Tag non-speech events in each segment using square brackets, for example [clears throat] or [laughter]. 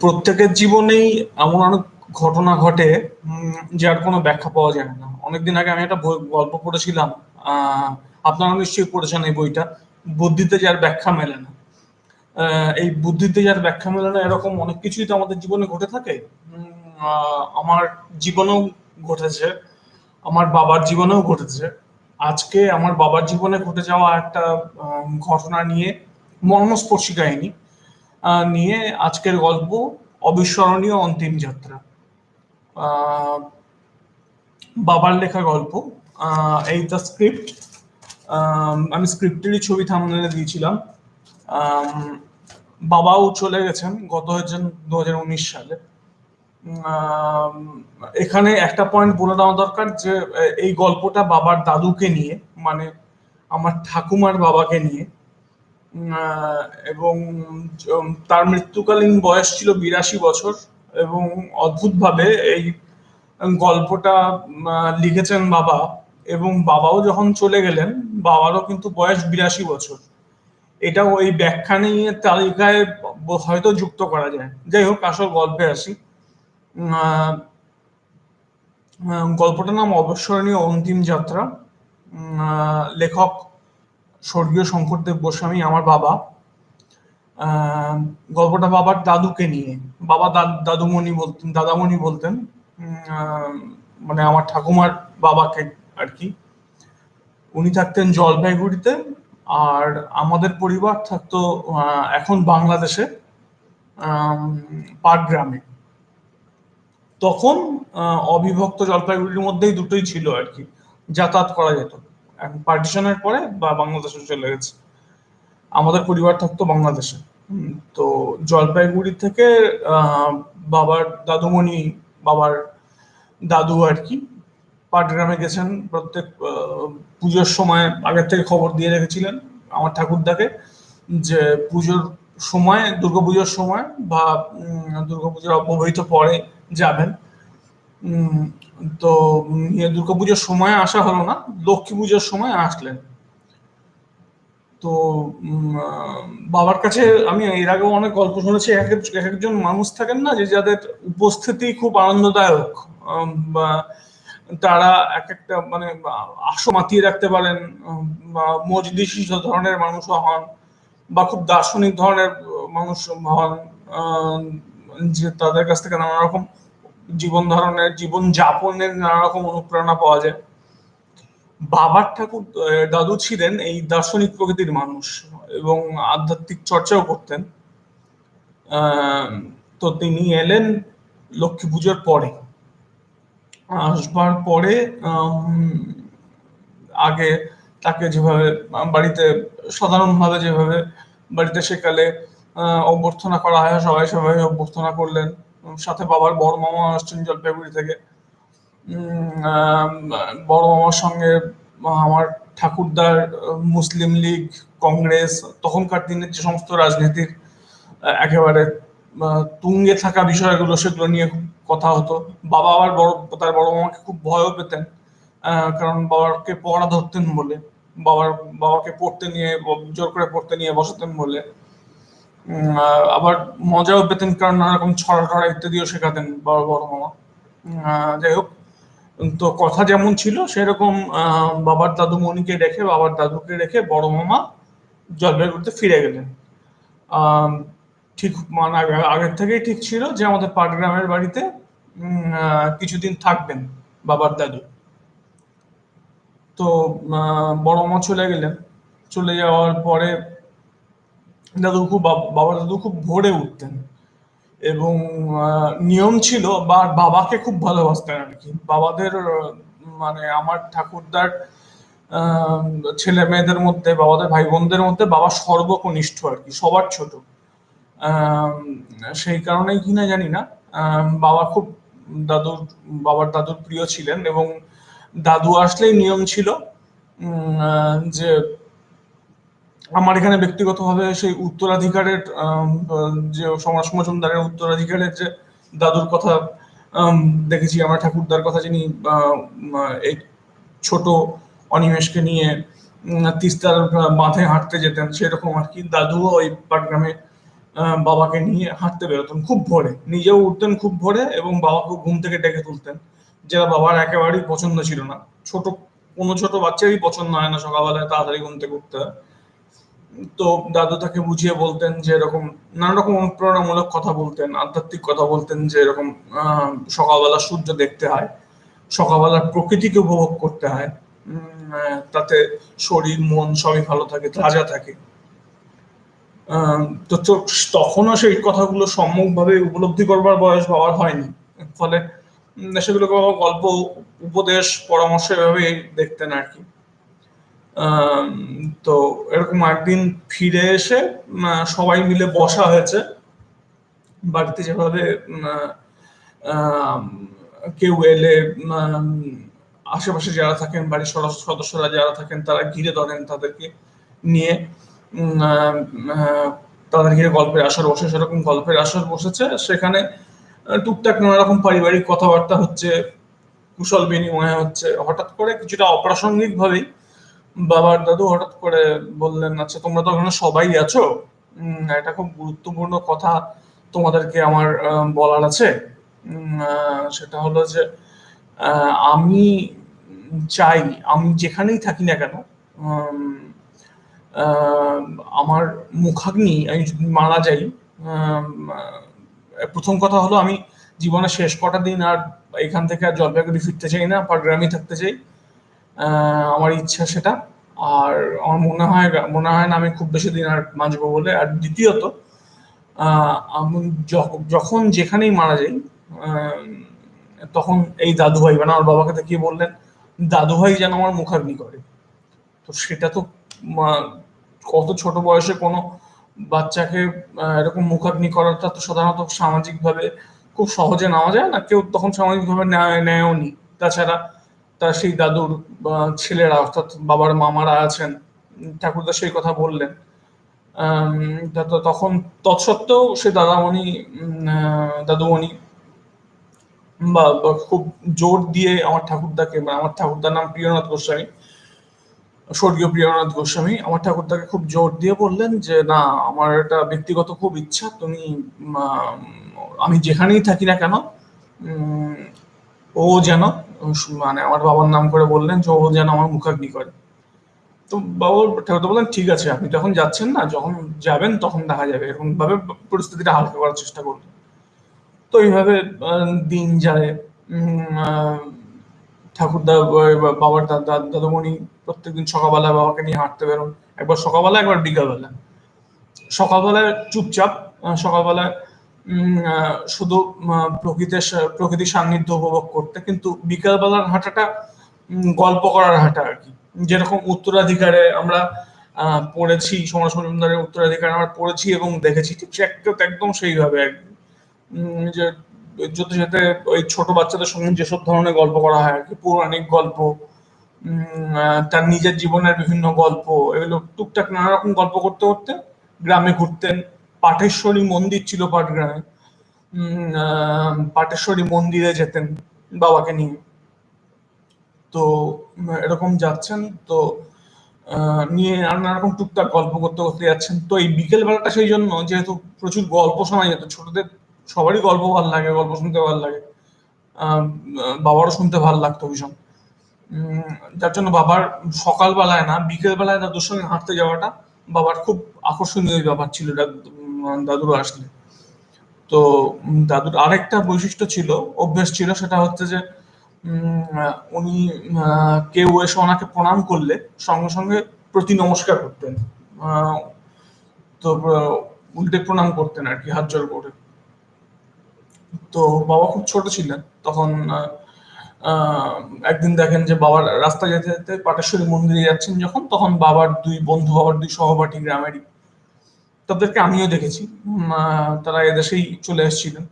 প্রত্যেকের জীবনেই এমন অনেক ঘটনা ঘটে যার কোনো ব্যাখ্যা পাওয়া যায় না। অনেকদিন আগে আমি একটা গল্প পড়েছিলাম আপনারা নিশ্চয়ই পড়েছেন এই বইটা, বুদ্ধিতে যার ব্যাখ্যা মেলে না। এই বুদ্ধিতে যার ব্যাখ্যা মেলে না, এরকম অনেক কিছুই তো আমাদের জীবনে ঘটে থাকে। আমার জীবনেও ঘটেছে, আমার বাবার জীবনেও ঘটেছে। আজকে আমার বাবার জীবনে ঘটে যাওয়া একটা ঘটনা নিয়ে মর্মস্পর্শী কাহিনী নিয়ে আজকের গল্প অবিস্মরণীয় অন্তিম যাত্রা। বাবার লেখা গল্প। এই দ্য স্ক্রিপ্ট আমি স্ক্রিপ্টেরই ছবি থামনেলে দিয়েছিলাম। বাবাও চলে গেছেন গত হয়েছেন দু হাজার উনিশ সালে। এখানে একটা পয়েন্ট বলে দেওয়া দরকার যে এই গল্পটা বাবার দাদুকে নিয়ে মানে আমার ঠাকুমার বাবাকে নিয়ে এবং তার মৃত্যুকালীন বয়স ছিল বিরাশি বছর এবং অদ্ভুতভাবে এই গল্পটা লিখেছেন বাবা এবং বাবাও যখন চলে গেলেন, বাবারও কিন্তু বয়স বিরাশি বছর। এটাও ওই ব্যাখ্যা নিয়ে তালিকায় হয়তো যুক্ত করা যায়। যাই হোক, আসল গল্পে আসি। গল্পটার নাম অবসরণীয় অন্তিম যাত্রা। লেখক স্বর্গীয় শঙ্করদেব গোস্বামী, আমার বাবা গল্পটা বাবার দাদুকে নিয়ে। বাবা দাদ- দাদুমণি বলতেন, দাদামণি বলতেন মানে আমার ঠাকুমার বাবাকে আর কি। উনি থাকতেন জলপাইগুড়িতে আর আমাদের পরিবার থাকতো এখন বাংলাদেশে পাট গ্রামে তখন অবিভক্ত জলপাইগুড়ির মধ্যেই দুটোই ছিল আর কি, যাতায়াত করা যেত। পার্টিশনের পরে বা বাংলাদেশে চলে গেছে। আমাদের পরিবার থাকতো বাংলাদেশে। তো জলপাইগুড়ি থেকে বাবার দাদুমণি, বাবার দাদু আর কি, পাটগ্রামে গেছেন। প্রত্যেক পুজোর সময় আগের থেকে খবর দিয়ে রেখেছিলেন আমার ঠাকুরদাকে যে পুজোর সময়, দুর্গাপুজোর সময় বা দুর্গাপুজোর অব্যবহিত পরে যাবেন। তো ইয়ে দুর্গাপুজোর সময় আসা হলো না, লক্ষ্মী পুজোর সময় আসলেন। তো বাবার কাছে আমি এর আগেও অনেক গল্প শুনেছি, এক এক- এক একজন মানুষ থাকেন না যে যাদের উপস্থিতি খুব আনন্দদায়ক বা তারা এক একটা মানে আশো মাতিয়ে রাখতে পারেন মজলিসি ধরনের মানুষও হন, বা খুব দার্শনিক ধরনের মানুষ হন যে তাদের কাছ থেকে নানা রকম জীবন ধরনের জীবন যাপনের নানা রকম অনুপ্রেরণা পাওয়া যায়। বাবার ঠাকুর দাদু ছিলেন এই দার্শনিক প্রকৃতির মানুষ এবং আধ্যাত্মিক চর্চাও করতেন। তো তিনি এলেন লক্ষ্মী পুজোর পরে। আসবার পরে আগে তাকে যেভাবে বাড়িতে, সাধারণভাবে যেভাবে বাড়িতে সেকালে অভ্যর্থনা করা হয়, সবাই সবাই অভ্যর্থনা করলেন। সাথে বাবার বড় মামা আসছেন জলপাইগুড়ি থেকে। বড় মামার সঙ্গে আমার ঠাকুরদার মুসলিম লীগ, কংগ্রেস, তখনকার দিনের যে সমস্ত রাজনীতির একেবারে তুঙ্গে থাকা বিষয়গুলো সেগুলো নিয়ে কথা হতো। বাবা আবার বড়, তার বড় মামাকে খুব ভয়ও পেতেন কারণ বাবাকে পড়া ধরতেন বলে, বাবার, বাবাকে পড়তে নিয়ে, জোর করে পড়তে নিয়ে বসাতেন বলে। আবার মজাও পেতেন কারণ নানা রকম ছড়া টড়া ইত্যাদিও শেখাতেন বড় বড় মামা। যাই হোক তো কথা যেমন ছিল, সেরকম বাবার দাদু মনিকে রেখে, বাবার দাদুকে রেখে বড় মামা জলপাইগুড়িতে ফিরে গেলেন। ঠিক মানে আগের থেকেই ঠিক ছিল যে আমাদের পাটগ্রামের বাড়িতে কিছুদিন থাকবেন বাবার দাদু। তো বড় মা চলে গেলেন। চলে যাওয়ার পরে দাদু খুব বাবা দাদু খুব ভোরে উঠতেন। এবং নিয়ম ছিল, বা বাবাকে খুব ভালোবাসতেন আর কি। বাবাদের মানে আমার ঠাকুরদার ছেলে মেয়েদের মধ্যে, বাবাদের ভাই বোনদের মধ্যে বাবা সর্বকনিষ্ঠ আর কি, সবার ছোট। সেই কারণেই কিনা জানি না বাবা খুব দাদুর, বাবার দাদুর প্রিয় ছিলেন এবং দাদু আসলেই নিয়ম ছিল যে আমার এখানে ব্যক্তিগতভাবে সেই উত্তরাধিকারের যে সমাজ মজুমদারের উত্তরাধিকারের যে দাদুর কথা দেখেছি, আমার ঠাকুরদার কথা যিনি এই ছোট অনিমেষকে নিয়ে তিস্তার মাথায় হাঁটতে যেতেন, সেরকম আর কি দাদুও ওই পাটগ্রামে বাবাকে নিয়ে হাঁটতে বেরোতেন, খুব ভোরে। নিজেও উঠতেন খুব ভোরে এবং বাবাকে ঘুম থেকে ডেকে তুলতেন, যেটা বাবার একেবারেই পছন্দ ছিল না। ছোট, কোনো ছোট বাচ্চারই পছন্দ হয় না সকালবেলায় তাড়াতাড়ি ঘুম থেকে উঠতে হয়। তো দাদু তাকে বুঝিয়ে বলতেন যে এরকম নানা রকম অনুপ্রেরণামূলক কথা বলতেন, আধ্যাত্মিক কথা বলতেন যে এরকম সকালবেলা সূর্য দেখতে হয়, সকালবেলার প্রকৃতিকে উপভোগ করতে হয় তাতে শরীর, মন সবই ভালো থাকে, তাজা থাকে। তো তখনও সেই কথাগুলো সম্যকভাবে উপলব্ধি করবার বয়স বাবার হয়নি। ফলে সেগুলোকে গল্প, উপদেশ, পরামর্শ এভাবেই দেখতেন আর কি। তো এরকম একদিন ফিরে এসে সবাই মিলে বসা হয়েছে। বাড়িতে যেভাবে কেউ এলে আশেপাশে যারা থাকেন, বাড়ির সদস্যরা যারা থাকেন, তারা ঘিরে ধরেন তাদেরকে নিয়ে। তাদের ঘিরে গল্পের আসর বসে। সেরকম গল্পের আসর বসেছে। সেখানে টুকটাক নানা রকম পারিবারিক কথাবার্তা হচ্ছে, কুশল বিনিময় হচ্ছে। হঠাৎ করে কিছুটা অপ্রাসঙ্গিক ভাবেই বাবার দাদু হঠাৎ করে বললেন আচ্ছা তোমরা তো ওখানে সবাই আছো? এটা খুব গুরুত্বপূর্ণ কথা তোমাদেরকে আমার বলার আছে। সেটা হলো যে আমি চাই, আমি যেখানেই থাকি না কেন আমার মুখাগ্নি, আমি মারা যাই প্রথম কথা হলো আমি জীবনের শেষ কটা দিন আর এখান থেকে আর জলপাইগুড়ি ফিরতে চাই না পাটগ্রামে থাকতে চাই। আমার ইচ্ছা সেটা। আর আমার মনে হয় মনে হয় না আমি খুব বেশি দিন আর বাঁচবো বলে। আর দ্বিতীয়ত আমি যখন যেখানেই মারা যাই তখন এই দাদু ভাই মানে আমার বাবাকে দেখিয়ে বললেন দাদু ভাই যেন আমার মুখাগ্নি করে। তো সেটা তো কত ছোট বয়সে কোনো বাচ্চাকে এরকম মুখাগ্নি করাটা তো সাধারণত সামাজিকভাবে খুব সহজে নেওয়া যায় না। কেউ তখন সামাজিকভাবে নেয়ও নি। তাছাড়া তার সেই দাদুর ছেলেরা, অর্থাৎ বাবার মামারা আছেন, ঠাকুরদা সেই কথা বললেন। তখন তৎসত্ত্বেও সে দাদামণি দাদুমণি, বা খুব জোর দিয়ে আমার ঠাকুরদাকে মানে আমার ঠাকুরদার নাম প্রিয়নাথ গোস্বামী, স্বর্গীয় প্রিয়নাথ গোস্বামী, আমার ঠাকুরদাকে খুব জোর দিয়ে বললেন যে, না, আমার এটা ব্যক্তিগত খুব ইচ্ছা, তুমি আমি যেখানেই থাকি না কেন ও যেন মানে আমার বাবার নাম করে বললেন যে, ও যেন আমার মুখাগ্নি করে। তো বাবা ঠাকুর বললেন, ঠিক আছে, আপনি যখন যাচ্ছেন না, যখন যাবেন তখন দেখা যাবে। এরকম ভাবে পরিস্থিতিটা হালকা করার চেষ্টা করবেন তো এইভাবে দিন যায়। ঠাকুরদা বাবার দাদা দাদুমণি প্রত্যেকদিন সকালবেলা বাবাকে নিয়ে হাঁটতে বেরোন। একবার সকালবেলা, একবার বিকালবেলা। সকালবেলায় চুপচাপ সকালবেলায় শুধু প্রকৃতির প্রকৃতির সান্নিধ্য উপভোগ করতে, কিন্তু বিকালবেলার হাঁটাটা গল্প করার হাঁটা আর কি। যেরকম উত্তরাধিকারে আমরা পড়েছি, সমাজ মজুমদারের উত্তরাধিকারে আমরা পড়েছি এবং দেখেছি, ঠিক সে একদম সেইভাবে আর কি। যে যেতে যেতে ওই ছোট বাচ্চাদের সঙ্গে যেসব ধরনের গল্প করা হয় আর কি, পৌরাণিক গল্প তার নিজের জীবনের বিভিন্ন গল্প, এগুলো টুকটাক নানা রকম গল্প করতে করতে গ্রামে ঘুরতেন পাঠেশ্বরী মন্দির ছিল পাটগ্রামে। পাটেশ্বরী মন্দিরে যেতেন বাবাকে নিয়ে। তো এরকম যাচ্ছেন, তো নিয়ে নানা রকম টুকটাক গল্প করতে করতে যাচ্ছেন। তো এই বিকেল বেলাটা সেই জন্য যেহেতু প্রচুর গল্প শোনা যেত, ছোটদের সবারই গল্প ভালো লাগে, গল্প শুনতে ভালো লাগে। বাবারও শুনতে ভালো লাগতো ভীষণ। যার জন্য বাবার সকালবেলায় না বিকেল বেলায় দাদুর সঙ্গে হাঁটতে যাওয়াটা বাবার খুব আকর্ষণীয় ব্যাপার ছিল। দাদুর আসলে। তো দাদুর আরেকটা বৈশিষ্ট্য ছিল, অভ্যেস ছিল, সেটা হচ্ছে যে উনি কেউ এসে ওনাকে প্রণাম করলে সঙ্গে সঙ্গে প্রতি নমস্কার করতেন। তো উল্টে প্রণাম করতেন আর কি, হাত জোর করে। তো, বাবা খুব ছোট ছিলেন, তখন একদিন দেখেন যে বাবার রাস্তা যেতে যেতে পাটেশ্বরী মন্দিরে যাচ্ছেন যখন, তখন বাবার দুই বন্ধু, বাবার দুই সহপাঠী গ্রামেরই তাদেরকে আমিও দেখেছি। তারা এদেশেই চলে এসেছিলেন।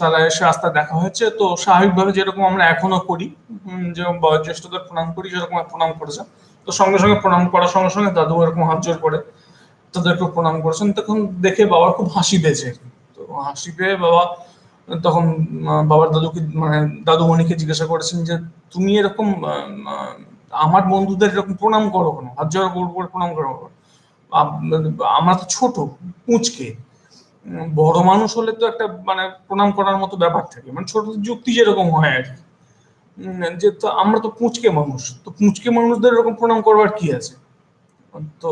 তারা এসে রাস্তা দেখা হয়েছে। তো স্বাভাবিকভাবে যেরকম আমরা এখনও করি যেরকম বয়োজ্যেষ্ঠদের প্রণাম করি যেরকম প্রণাম করেছে তো সঙ্গে সঙ্গে প্রণাম করার সঙ্গে সঙ্গে দাদু এরকম হাত জোর করে তাদেরকে প্রণাম করেছেন। তখন দেখে বাবার খুব হাসি পেয়েছে তো হাসি পেয়ে বাবা, তখন বাবার দাদুকে মানে দাদু দাদুমণিকে জিজ্ঞাসা করেছেন যে, তুমি এরকম আমার বন্ধুদের এরকম প্রণাম করো কেন? হাত জোর করে প্রণাম করো আমরা তো ছোট পুঁচকে বড় মানুষ হলে তো একটা মানে প্রণাম করার মতো ব্যাপার থাকে। মানে ছোট যুক্তি যেরকম হয় আর কি। যে তো আমরা তো পুঁচকে মানুষ, তো পুঁচকে মানুষদের এরকম প্রণাম করবার কি আছে? তো,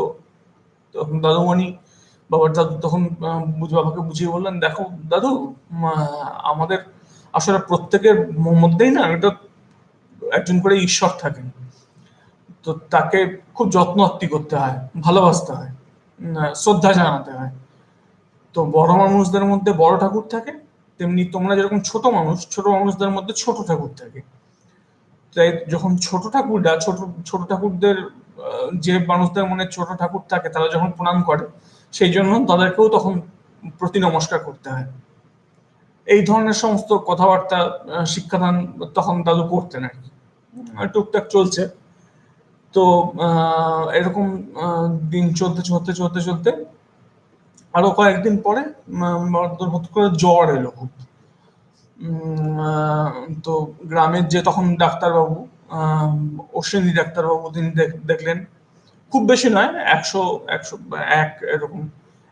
তখন দাদুমণি, বাবার দাদু তখন বাবাকে বুঝিয়ে বললেন, দেখো দাদু আমাদের আসলে প্রত্যেকের মধ্যেই না এটা একজন করে ঈশ্বর থাকেন। তো তাকে খুব যত্ন করতে হয়, ভালোবাসতে হয়। শ্রদ্ধা জানাতে হয়। তো বড় মানুষদের মধ্যে বড় ঠাকুর থাকে, তেমনি তোমরা যেরকম ছোট মানুষ, ছোট মানুষদের মধ্যে ছোট ঠাকুর থাকে। তাই যখন ছোট ঠাকুররা, ছোট ছোট ঠাকুরদের যে মানুষদের মনে ছোট ঠাকুর থাকে, তারা যখন প্রণাম করে, সেই জন্য তাদেরকেও তখন প্রতি নমস্কার করতে হয়। এই ধরনের সমস্ত কথাবার্তা শিক্ষাদান তখন দাদু করতেন আর কি। টুকটাক চলছে। তো এরকম দিন চলতে চলতে চলতে চলতে আরও কয়েকদিন পরে হঠাৎ করে জ্বর এলো খুব। তো গ্রামের যে তখন ডাক্তারবাবু অশ্বিনী ডাক্তারবাবু, তিনি দেখলেন। খুব বেশি নয়, একশো একশো, এক এরকম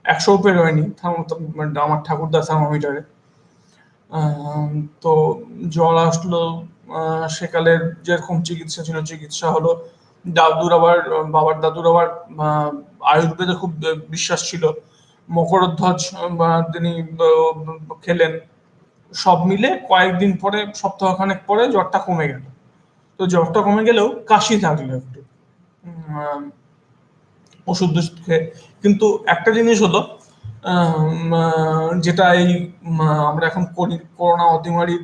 একশো পেরোয়নি আমার ঠাকুরদা থার্মোমিটারে। তো জ্বর আসলো সেকালের যেরকম চিকিৎসা ছিল, চিকিৎসা হলো দাদুর আবার, বাবার দাদুর আবার আয়ুর্বেদে খুব বিশ্বাস ছিল। মকরধ্বজ তিনি খেলেন। সব মিলে কয়েকদিন পরে, সপ্তাহখানেক পরে জ্বরটা কমে গেল। তো জ্বরটা কমে গেলেও কাশি থাকল একটু। ওষুধ খেয়ে। কিন্তু একটা জিনিস হলো যেটা এই আমরা এখন করোনা অতিমারির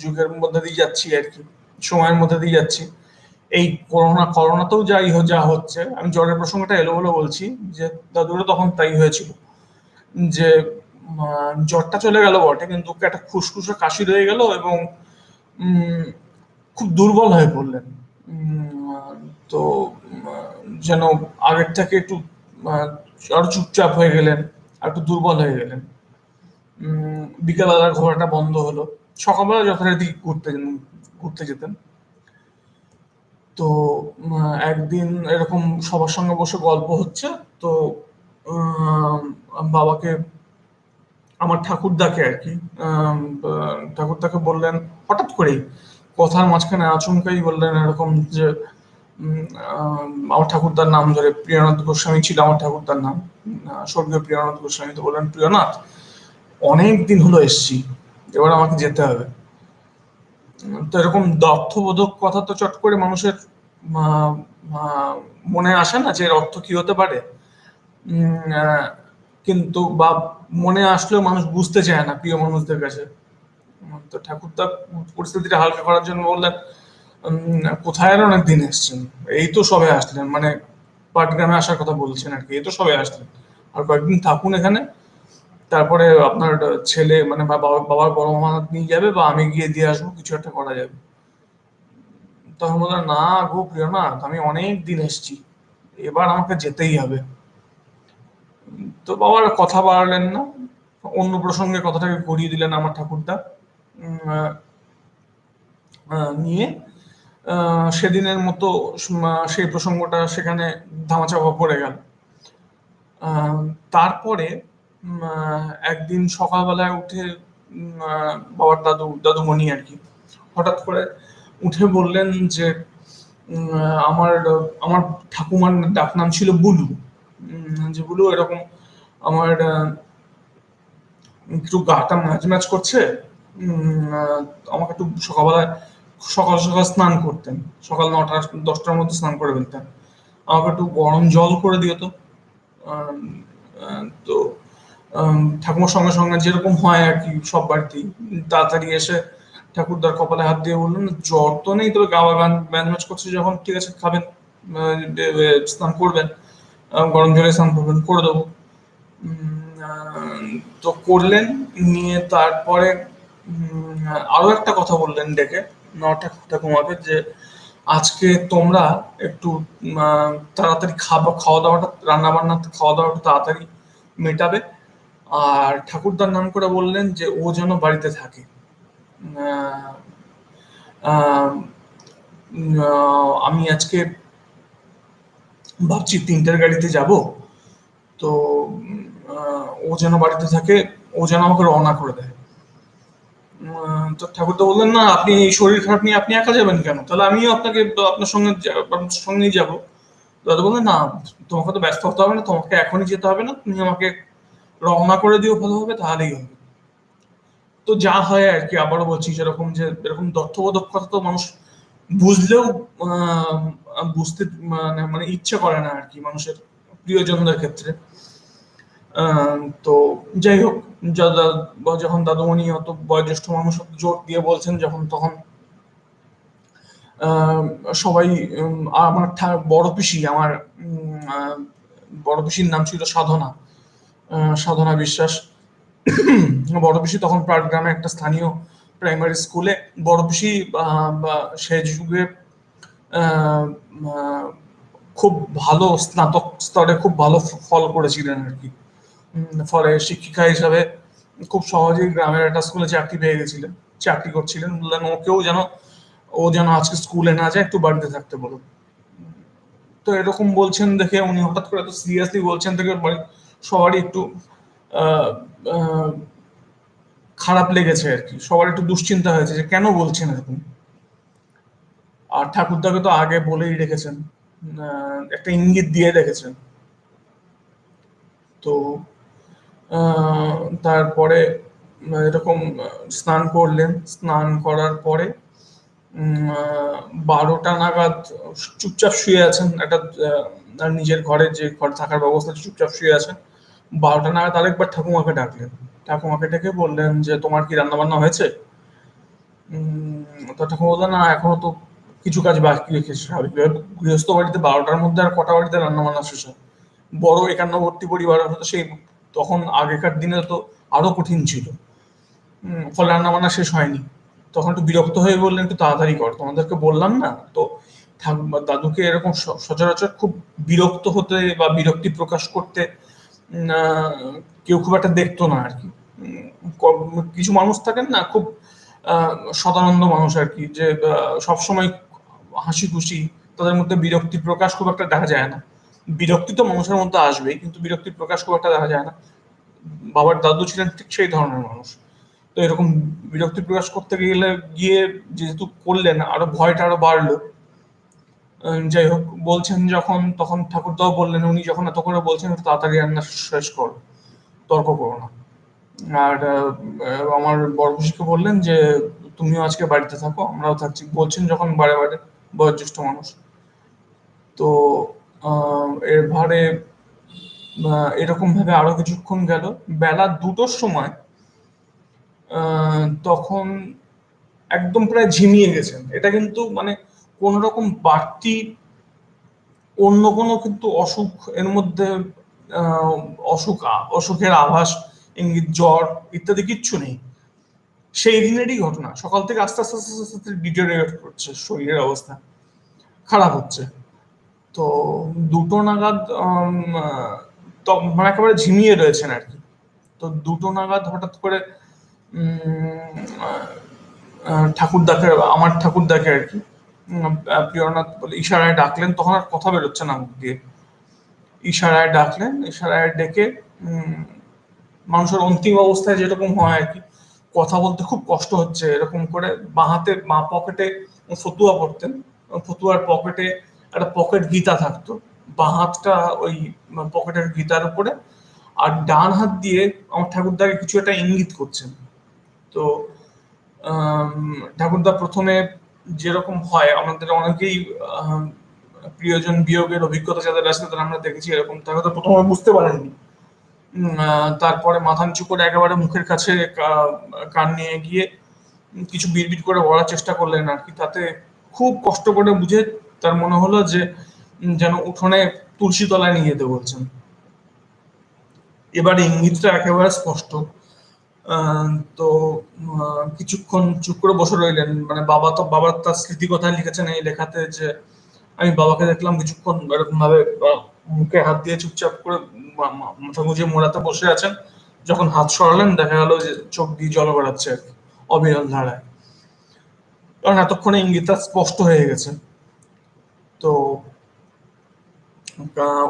যুগের মধ্যে দিয়ে যাচ্ছি আর কি, সময়ের মধ্যে দিয়ে যাচ্ছি। এই করোনা করোনাতেও যাই যা হচ্ছে, আমি জ্বরের প্রসঙ্গটা এলো বলে বলছি, যে দাদুরও তখন তাই হয়েছিল, যে জ্বরটা চলে গেল বটে, কিন্তু একটা খুসখুসে কাশি রয়ে গেল এবং খুব দুর্বল হয়ে পড়লেন। তো যেন আগের থেকে একটু আরও চুপচাপ হয়ে গেলেন, আর একটু দুর্বল হয়ে গেলেন। বিকালবেলা ঘোরাটা বন্ধ হলো। সকালবেলা যথারীতি ঘুরতে ঘুরতে যেতেন। তো একদিন এরকম সবার সঙ্গে বসে গল্প হচ্ছে, তো বাবাকে, আমার ঠাকুরদাকে আর কি ঠাকুরদাকে বললেন, হঠাৎ করেই, কথার মাঝখানে আচমকাই বললেন এরকম যে আমার ঠাকুরদার নাম ধরে প্রিয়নাথ গোস্বামী ছিল, আমার ঠাকুরদার নাম স্বর্গীয় প্রিয়নাথ গোস্বামী তো বললেন, প্রিয়নাথ, অনেক দিন হলো এসছি, এবার আমাকে যেতে হবে। তো এরকম অর্থবোধক কথা তো চট করে মানুষের মনে আসে না যে এর অর্থ কি হতে পারে। কিন্তু বা মনে আসলেও মানুষ বুঝতে চায় না প্রিয় মানুষদের কাছে। তো ঠাকুর তা পরিস্থিতিটা হালকা করার জন্য বললেন কোথায় আর অনেক দিন এসছেন। এই তো সবে আসলেন মানে পাটগ্রামে আসার কথা বলছেন আর কি, এই তো সবে আসলেন। আর কয়েকদিন থাকুন এখানে। তারপরে আপনার ছেলে মানে বাবার বড় নিয়ে যাবে বা আমি গিয়ে দিয়ে আসব, কিছু একটা করা যাবে। তখন বললেন না গো প্রিয়নাথ আমি অনেক দিন এসছি, এবার আমাকে যেতেই হবে। তো বাবার কথা বাড়ালেন না, অন্য প্রসঙ্গে কথাটাকে করিয়ে দিলেন আমার ঠাকুরদা। নিয়ে সেদিনের মতো সেই প্রসঙ্গটা সেখানে ধামাচাপা পড়ে গেল। তারপরে একদিন সকালবেলায় উঠে বাবার দাদু, দাদুমণি আর কি, হঠাৎ করে উঠে বললেন যে আমার আমার ঠাকুমার ডাক নাম ছিল বুলু। যে বুলু এরকম আমার একটু গাটা ম্যাচ ম্যাচ করছে আমাকে একটু সকালবেলায় সকাল সকাল স্নান করতেন। সকাল নটা, দশটার মধ্যে স্নান করে ফেলতেন। আমাকে একটু গরম জল করে দিও তো। তো ঠাকুমার সঙ্গে সঙ্গে যেরকম হয় আর কি সব বাড়িতেই তাড়াতাড়ি এসে ঠাকুরদার কপালে হাত দিয়ে বললেন, জ্বর তো নেই, তবে গাওয়া গান ম্যাচ করছে যখন, ঠিক আছে, খাবেন স্নান করবেন গরম জলে স্নান করবেন, করে দেবো। তো করলেন, নিয়ে তারপরে আরও একটা কথা বললেন ডেকে নটা ঠাকুমাকে যে, আজকে তোমরা একটু তাড়াতাড়ি খাবার খাওয়া দাওয়াটা রান্না বান্না খাওয়া দাওয়াটা তাড়াতাড়ি মেটাবে। আর ঠাকুরদার নাম করে বললেন যে ও যেন বাড়িতে থাকে। আমি আজকে ভাবছি তিনটের গাড়িতে যাব। তো ও যেন বাড়িতে থাকে, ও যেন আমাকে রওনা করে দেয়। তো ঠাকুর তো বললেন, না, আপনি এই শরীর খারাপ নিয়ে আপনি একা যাবেন কেন? তাহলে আমিও আপনাকে, আপনার সঙ্গে আপনার সঙ্গেই যাব। দাদা বললেন, না, তোমাকে তো ব্যস্ত হতে হবে না, তোমাকে এখনই যেতে হবে না, তুমি আমাকে রওনা করে দিও ভালো হবে তাহলেই হবে। তো যা হয় আর কি, আবারও বলছি, যেরকম যে এরকম তথ্যবোধক তো মানুষ বুঝলেও বুঝতে মানে মানে ইচ্ছে করে না আর কি, মানুষের প্রিয়জনদের ক্ষেত্রে। তো যাই হোক যখন দাদুমণি অত বয়োজ্যেষ্ঠ মানুষ জোর দিয়ে বলছেন, যখন তখন সবাই আমার বড় পিসি, আমার বড় পিসির নাম ছিল সাধনা। সাধনা বিশ্বাস। [clears throat] বড় পিসি তখন পাটগ্রামে একটা স্থানীয় প্রাইমারি স্কুলে বড় পিসি বা সে যুগে খুব ভালো স্নাতক স্তরে খুব ভালো ফল করেছিলেন আর কি। ফলে শিক্ষিকা হিসাবে খুব সহজেই গ্রামের একটা স্কুলে চাকরি পেয়ে গেছিলেন, চাকরি করছিলেন। বললেন, ওকেও যেন, ও যেন আজকে স্কুলে না যায়, একটু বাড়িতে থাকতে বলো তো এরকম বলছেন দেখে উনি হঠাৎ করে এত সিরিয়াসলি বলছেন দেখে বাড়ি সবারই একটু খারাপ লেগেছে আর কি। সবার একটু দুশ্চিন্তা হয়েছে যে কেন বলছেন এরকম? আর ঠাকুরদাকে তো আগে বলেই রেখেছেন একটা ইঙ্গিত দিয়ে রেখেছেন। তো তারপরে এরকম স্নান করলেন। স্নান করার পরে বারোটা নাগাদ চুপচাপ শুয়ে আছেন। একটা নিজের ঘরে যে ঘর থাকার ব্যবস্থা, চুপচাপ শুয়ে আছেন। বারোটা নাগাদ আরেকবার ঠাকুমাকে ডাকলেন। ঠাকুমাকে ডেকে বললেন যে, তোমার কি রান্না বান্না হয়েছে তো ঠাকুমা বললেন, না, এখনও তো কিছু কাজ বাকি রেখেছে গৃহস্থ বাড়িতে বারোটার মধ্যে আর কটা বাড়িতে রান্না বান্না শেষ হয়। বড় একান্নবর্তী পরিবার হতো সেই তখন আগেকার দিনে তো আরও কঠিন ছিল। ফলে রান্না বান্না শেষ হয়নি। তখন একটু বিরক্ত হয়ে বললেন, একটু তাড়াতাড়ি কর। তোমাদেরকে বললাম না? তো দাদুকে এরকম সচরাচর খুব বিরক্ত হতে বা বিরক্তি প্রকাশ করতে কেউ খুব একটা দেখতো না আর কি। কিছু মানুষ থাকেন না, খুব সদানন্দ মানুষ আর কি, যে সবসময় হাসি খুশি, তাদের মধ্যে বিরক্তি প্রকাশ খুব একটা দেখা যায় না। বিরক্তি তো মানুষের মধ্যে আসবেই, কিন্তু বিরক্তি প্রকাশ খুব একটা দেখা যায় না। বাবার দাদু ছিলেন ঠিক সেই ধরনের মানুষ। তো এরকম বিরক্তি প্রকাশ করতে গেলে গিয়ে যেহেতু করলেন, আরও ভয়টা আরও বাড়লো। যাই হোক বলছেন যখন তখন ঠাকুরদাও বললেন উনি যখন এত করে বলছেন তাড়াতাড়ি রান্না শেষ করো তর্ক করো না। আর আমার বড় বললেন যে তুমিও আজকে বাড়িতে থাকো আমরাও থাকছি। বলছেন যখন বারে বারে বয়োজ্যেষ্ঠ মানুষ। তো এর আহ, এরকম ভাবে আরও কিছুক্ষণ গেল। বেলা দুটোর সময় তখন একদম প্রায় ঝিমিয়ে গেছেন। এটা কিন্তু মানে কোন রকম বাড়তি অন্য কোনো কিন্তু অসুখ, এর মধ্যে অসুখ, অসুখের আভাস, ইঙ্গিত, জ্বর ইত্যাদি কিচ্ছু নেই। সেই দিনেরই ঘটনা। সকাল থেকে আস্তে আস্তে আস্তে আস্তে ডিটেরিয়েট করছে শরীরের অবস্থা। খারাপ হচ্ছে। তো দুটো নাগাদ মানে একেবারে ঝিমিয়ে রয়েছেন আর কি। তো দুটো নাগাদ হঠাৎ করে ঠাকুরদাকে, আমার ঠাকুরদাকে আর কি প্রিয়নাথ বলে, ইশারায় ডাকলেন, তখন আর কথা বেরোচ্ছে না মুখ দিয়ে। ইশারায় ডাকলেন, ইশারায় ডেকে মানুষের অন্তিম অবস্থায় যেরকম হয় আর কি, কথা বলতে খুব কষ্ট হচ্ছে এরকম করে, বাঁ হাতে, বাঁ পকেটে ফতুয়া পড়তেন, ফতুয়ার পকেটে একটা পকেট গীতা থাকতো, বাঁ হাতটা ওই পকেটের গীতার উপরে, আর ডান হাত দিয়ে আমার ঠাকুরদাকে কিছু একটা ইঙ্গিত করছেন। তো ঠাকুরদা প্রথমে যেরকম হয়, আমাদের অনেকেই প্রিয়জন বিয়োগের অভিজ্ঞতা যাদের আছে তাদের আমরা দেখেছি এরকম। ঠাকুরদা প্রথমে বুঝতে পারেননি তারপরে মাথা করে একেবারে মুখের কাছে কান নিয়ে গিয়ে কিছু বিড়বিড় করে বলার চেষ্টা করলেন আর কি। তাতে খুব কষ্ট করে বুঝে তার মনে হলো যে যেন উঠোনে তুলসী তলায় নিয়ে যেতে বলছেন। এবার ইঙ্গিতটা একেবারে স্পষ্ট। তো কিছুক্ষণ চুপ করে বসে রইলেন। মানে বাবা তো বাবার তার স্মৃতি কথায় লিখেছেন এই লেখাতে যে আমি বাবাকে দেখলাম কিছুক্ষণ এরকম ভাবে মুখে হাত দিয়ে চুপচাপ করে মাথা গুঁজে মোড়াতে বসে আছেন। যখন হাত সরালেন দেখা গেল যে চোখ দিয়ে জল গড়াচ্ছে আর কি, অবিরল ধারায়। কারণ এতক্ষণে ইঙ্গিতটা স্পষ্ট হয়ে গেছে। তো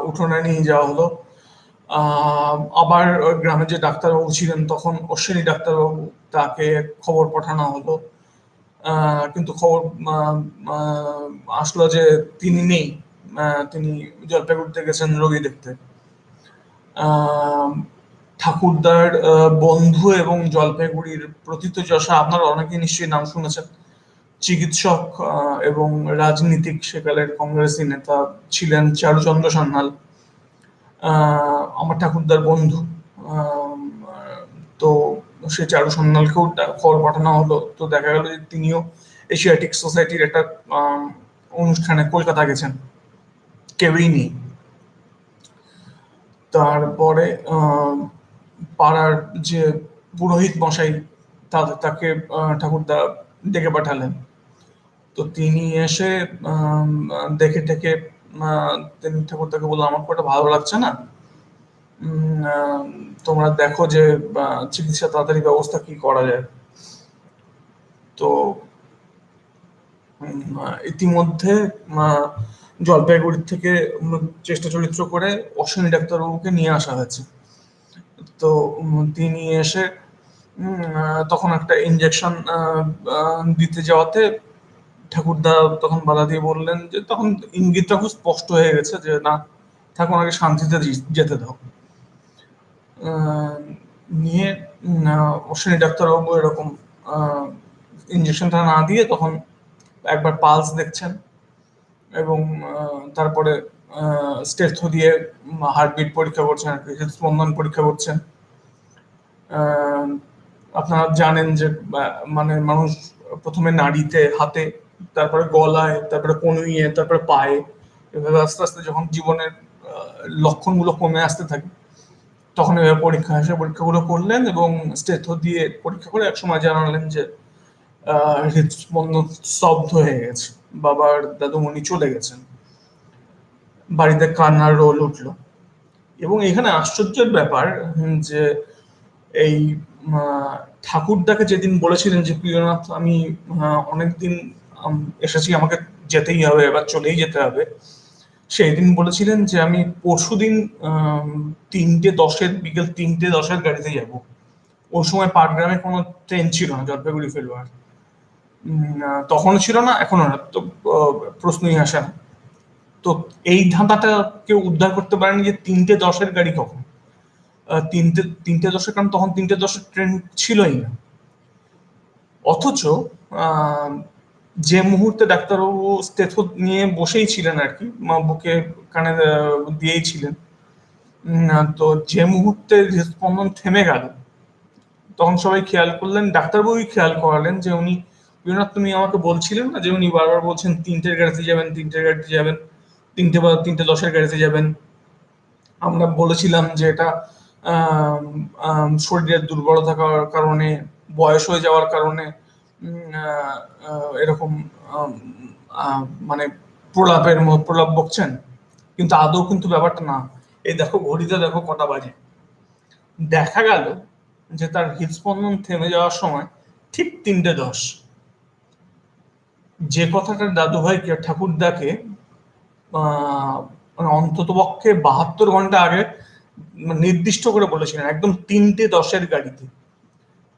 উঠোনে নিয়ে যাওয়া হলো। আবার গ্রামে যে ডাক্তারবাবু ছিলেন, তখন অশ্বিনী ডাক্তারবাবু তাকে খবর পাঠানো হলো। কিন্তু খবর আসলো যে তিনি নেই। তিনি জলপাইগুড়িতে গেছেন রোগী দেখতে। ঠাকুরদার বন্ধু এবং জলপাইগুড়ির প্রথিতযশা আপনারা অনেকেই নিশ্চয়ই নাম শুনেছেন। চিকিৎসক এবং রাজনীতিক সেকালের কংগ্রেসী নেতা ছিলেন চারুচন্দ্র সান্যাল। আমার ঠাকুরদার বন্ধু। তো সে চারু সান্যালকেও ডা- খবর পাঠানো হলো। তো দেখা গেল যে তিনিও এশিয়াটিক সোসাইটির একটা অনুষ্ঠানে কলকাতা গেছেন। কেউই নেই। তারপরে পাড়ার যে পুরোহিত মশাই তাদের তাকে ঠাকুরদা ডেকে পাঠালেন। তো তিনি এসে দেখে টেকে তিনি ঠাকুরদাকে বলল আমার খুব একটা ভালো লাগছে না। তোমরা দেখো যে চিকিৎসা তাড়াতাড়ি ব্যবস্থা কি করা যায়। তো ইতিমধ্যে জলপাইগুড়ি থেকে চেষ্টা চরিত্র করে অশ্বিনী ডাক্তারবাবুকে নিয়ে আসা হয়েছে। তো তিনি এসে তখন একটা ইঞ্জেকশন দিতে যাওয়াতে ঠাকুরদা তখন বাধা দিয়ে বললেন যে তখন ইঙ্গিতটা খুব স্পষ্ট হয়ে গেছে যে না ঠাকুর ওনাকে শান্তিতে যেতে দাও। নিয়ে অশ্বিনী ডাক্তারবাবু এরকম ইঞ্জেকশনটা না দিয়ে তখন একবার পালস দেখছেন এবং তারপরে স্টেথো দিয়ে হার্টবিট পরীক্ষা করছেন আর কি, হৃদস্পন্দন পরীক্ষা করছেন। আপনারা জানেন যে মানে মানুষ প্রথমে নাড়িতে হাতে তারপরে গলায়, তারপরে কনুইয়ে, তারপরে পায়ে, এভাবে আস্তে আস্তে যখন জীবনের লক্ষণগুলো কমে আসতে থাকে, তখন এভাবে পরীক্ষা আসে পরীক্ষাগুলো করলেন এবং স্টেথো দিয়ে পরীক্ষা করে একসময় জানালেন যে হৃদস্পন্দন স্তব্ধ হয়ে গেছে, বাবার দাদুমণি চলে গেছেন। বাড়িতে কান্নার রোল উঠল। এবং এখানে আশ্চর্যের ব্যাপার যে এই ঠাকুরদাকে যেদিন বলেছিলেন যে, প্রিয়নাথ, আমি অনেকদিন এসেছি আমাকে যেতেই হবে এবার চলেই যেতে হবে। সেই দিন বলেছিলেন যে আমি পরশুদিন আম, তিনটে দশের বিকেল তিনটে দশের গাড়িতে যাব। ওই সময় পাটগ্রামে কোনো ট্রেন ছিল না জলপাইগুড়ি আহ, তখনও ছিল না এখনও না। তো প্রশ্নই আসে না। তো এই ধাঁধাটা কেউ উদ্ধার করতে পারেনি যে তিনটে দশের গাড়ি কখন? তিনটে তিনটে দশের কারণ তখন তিনটে দশের ট্রেন ছিলই না। অথচ যে মুহূর্তে ডাক্তারবাবু স্টেথো নিয়ে বসেই ছিলেন আর কি বুকে কানে দিয়েই ছিলেন। তো যে মুহূর্তে হৃদস্পন্দন থেমে গেল, তখন সবাই খেয়াল করলেন, ডাক্তারবাবুই খেয়াল করালেন যে উনি, বিনোদ, তুমি আমাকে বলছিলেন না যে উনি বারবার বলছেন, তিনটের গাড়িতে যাবেন, তিনটের গাড়িতে যাবেন, তিনটে বা তিনটে দশের গাড়িতে যাবেন। আমরা বলেছিলাম যে এটা শরীরের দুর্বল থাকার কারণে, বয়স হয়ে যাওয়ার কারণে এরকম মানে প্রলাপের প্রলাপ বকছেন, কিন্তু আদৌ কিন্তু ব্যাপারটা না। এই দেখো ঘড়িতে দেখো কটা বাজে। দেখা গেল যে তার হৃদস্পন্দন থেমে যাওয়ার সময় ঠিক তিনটে দশ। যে কথাটা দাদুভাইকে ঠাকুরদাকে মানে অন্তত পক্ষে বাহাত্তর ঘণ্টা আগে নির্দিষ্ট করে বলেছিলেন, একদম তিনটে দশের গাড়িতে।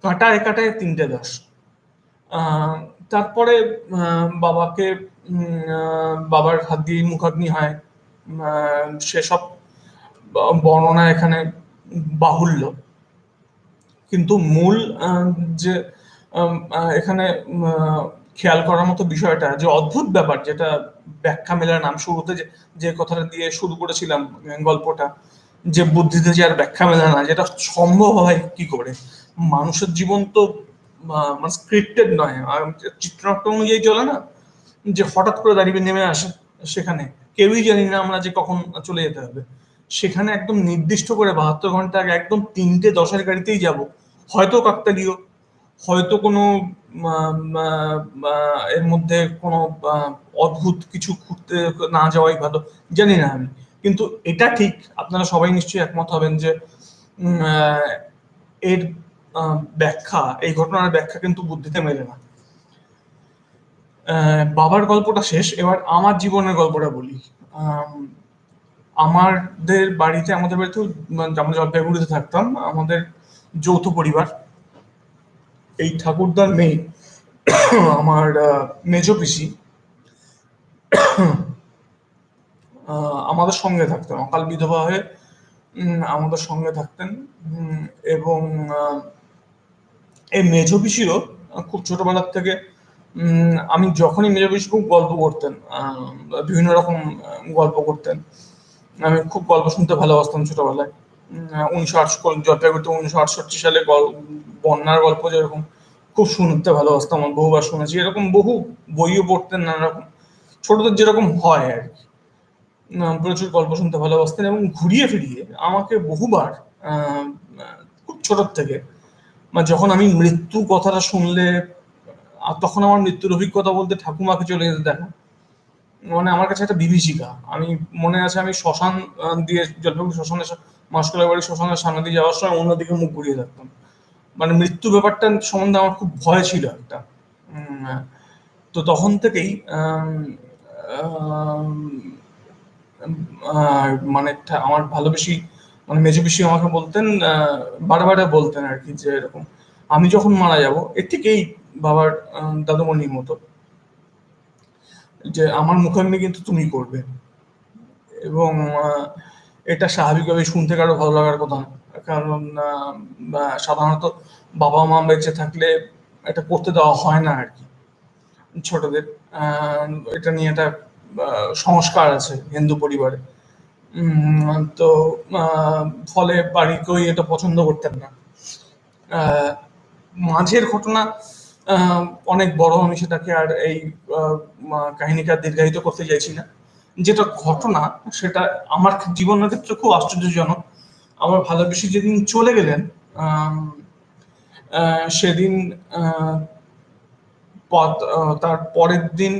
কাঁটায় কাঁটায় তিনটে দশ। তারপরে বাবাকে বাবার হাত দিয়ে মুখাগ্নি হয়। সেসব বর্ণনা এখানে বাহুল্য। কিন্তু মূল যে এখানে খেয়াল করার মতো বিষয়টা, যে অদ্ভুত ব্যাপার যেটা ব্যাখ্যা মেলার নাম শুরুতে যে কথাটা দিয়ে শুরু করেছিলাম গল্পটা, যে বুদ্ধিতে যে আর ব্যাখ্যা মেলা না, যেটা সম্ভব হয় কি করে? মানুষের জীবন তো মানে স্ক্রিপ্টেড নয়। চিত্রনাট্য অনুযায়ী চলে না, যে হঠাৎ করে দাঁড়িয়ে নেমে আসে সেখানে, কেউই জানি না আমরা যে কখন চলে যেতে হবে। সেখানে একদম নির্দিষ্ট করে বাহাত্তর ঘণ্টা আগে একদম তিনটে দশের গাড়িতেই যাব। হয়তো কাকতালীয়, হয়তো কোনো এর মধ্যে কোনো অদ্ভুত কিছু ঘুরতে না যাওয়াই ভালো, জানি না আমি। কিন্তু এটা ঠিক, আপনারা সবাই নিশ্চয়ই একমত হবেন যে এর ব্যাখ্যা এই ঘটনার ব্যাখ্যা কিন্তু বুদ্ধিতে মেলে না। বাবার গল্পটা শেষ এবার আমার জীবনের গল্পটা বলি। আম, আমাদের বাড়িতে আমাদের বাড়িতেও মানে আমরা জলপাইগুড়িতে থাকতাম আমাদের যৌথ পরিবার। এই ঠাকুরদার মেয়ে আমার মেজ পিসি আমাদের সঙ্গে থাকতেন। অকাল বিধবা হয়ে আমাদের সঙ্গে থাকতেন। এবং এই মেজ পিসিরও খুব ছোটবেলার থেকে আমি যখনই মেজ খুব গল্প করতেন বিভিন্ন রকম গল্প করতেন। আমি খুব গল্প শুনতে ভালোবাসতাম ছোটবেলায়। উনিশশো আটশো জলপাইগুড়িতে উনিশশো আটষট্টি সালে বন্যার গল্প যেরকম, খুব শুনতে ভালোবাসতাম, আমার বহুবার শুনেছি। এরকম বহু বইও পড়তেন নানা রকম। ছোটদের যেরকম হয় আর কি। প্রচুর গল্প শুনতে ভালোবাসতেন এবং ঘুরিয়ে ফিরিয়ে আমাকে বহুবার খুব ছোটোর থেকে যখন আমি মৃত্যু কথাটা শুনলে তখন আমার মৃত্যুর অভিজ্ঞতা বলতে ঠাকুমাকে চলে যেতে দেখা। মানে আমার কাছে একটা বিভীষিকা। আমি মনে আছে আমি শ্মশান দিয়ে জলপাইগুড়ি শ্মশানের মাসকলাই বাড়ি শ্মশানের সামনে দিয়ে যাওয়ার সময় অন্যদিকে মুখ ঘুরিয়ে থাকতাম মানে মৃত্যু ব্যাপারটা সম্বন্ধে আমার খুব ভয় ছিল একটা। তো তখন থেকেই মানে আমার ভালোবেসি মানে মেজো পিসি আমাকে বলতেন বারে বলতেন আর কি যে এরকম, আমি যখন মারা যাব, এর থেকেই বাবার দাদুমণির মতো, যে আমার মুখাগ্নি কিন্তু তুমি করবে। এবং এটা স্বাভাবিকভাবে শুনতে কারও ভালো লাগার কথা না। কারণ সাধারণত বাবা মা বেঁচে থাকলে এটা করতে দেওয়া হয় না আর কি। ছোটদের এটা নিয়ে একটা সংস্কার আছে হিন্দু পরিবারে। তো ফলে বাড়ি কেউ এটা পছন্দ করতেন না। মাঝের ঘটনা অনেক বড়, আমি সেটাকে আর এই কাহিনীকে দীর্ঘায়িত করতে চাইছি না। যেটা ঘটনা, সেটা আমার জীবনের ক্ষেত্রে খুব আশ্চর্যজনক। আমার ভালোবেসে যেদিন চলে গেলেন সেদিন তার পরের দিন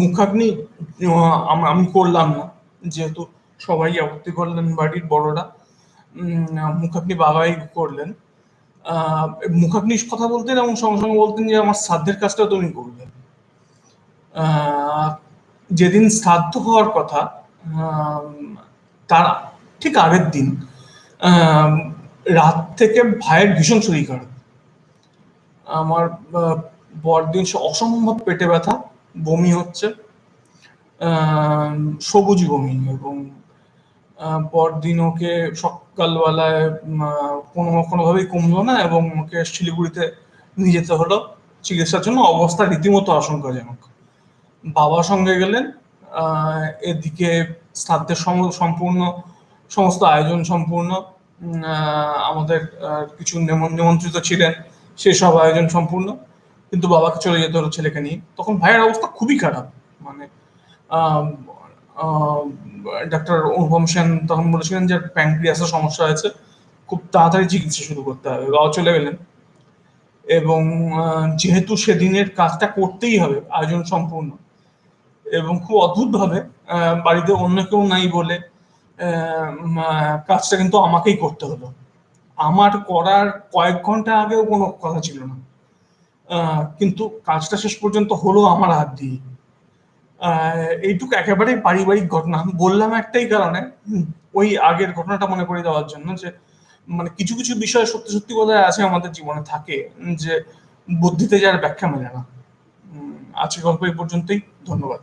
মুখাগ্নি আমি করলাম না। যেহেতু সবাই আপত্তি করলেন বাড়ির বড়রা। মুখাগ্নি বাবাই করলেন। মুখাগ্নি কথা বলতেন এবং সঙ্গে সঙ্গে বলতেন যে, আমার শ্রাদ্ধের কাজটা তুমি করবে। যেদিন শ্রাদ্ধ হওয়ার কথা তার ঠিক আগের দিন রাত থেকে ভাইয়ের ভীষণ শরীর খারাপ। আমার পরদিন অসম্ভব পেটে ব্যথা। বমি হচ্ছে। সবুজ বমি এবং পরদিন ওকে সকালবেলায় কোনো কোনোভাবেই কমলো না এবং ওকে শিলিগুড়িতে নিয়ে যেতে হলো চিকিৎসার জন্য। অবস্থা রীতিমতো আশঙ্কাজনক। বাবা সঙ্গে গেলেন। এদিকে শ্রাদ্ধের সম্পূর্ণ, সমস্ত আয়োজন সম্পূর্ণ আমাদের কিছু নিমন্ত্রিত ছিলেন। সেসব আয়োজন সম্পূর্ণ। কিন্তু বাবাকে চলে যেতে হলো ছেলেকে নিয়ে। তখন ভাইয়ের অবস্থা খুবই খারাপ। মানে ডাক্তার অনুপম সেন তখন বলেছিলেন যে প্যানক্রিয়াসের সমস্যা হয়েছে। খুব তাড়াতাড়ি চিকিৎসা শুরু করতে হবে। বাবা চলে গেলেন। এবং যেহেতু সেদিনের কাজটা করতেই হবে, আয়োজন সম্পূর্ণ। এবং খুব অদ্ভুতভাবে বাড়িতে অন্য কেউ নাই বলে কাজটা কিন্তু আমাকেই করতে হলো। আমার করার কয়েক ঘণ্টা আগেও কোনো কথা ছিল না। কিন্তু কাজটা শেষ পর্যন্ত হলো আমার হাত দিয়ে। এইটুকু একেবারেই পারিবারিক ঘটনা। বললাম একটাই কারণে ওই আগের ঘটনাটা মনে করে দেওয়ার জন্য যে মানে কিছু কিছু বিষয় সত্যি সত্যি বোধহয় আছে আমাদের জীবনে থাকে, যে বুদ্ধিতে যার ব্যাখ্যা মেলে না। আজকে গল্প এই পর্যন্তই। ধন্যবাদ।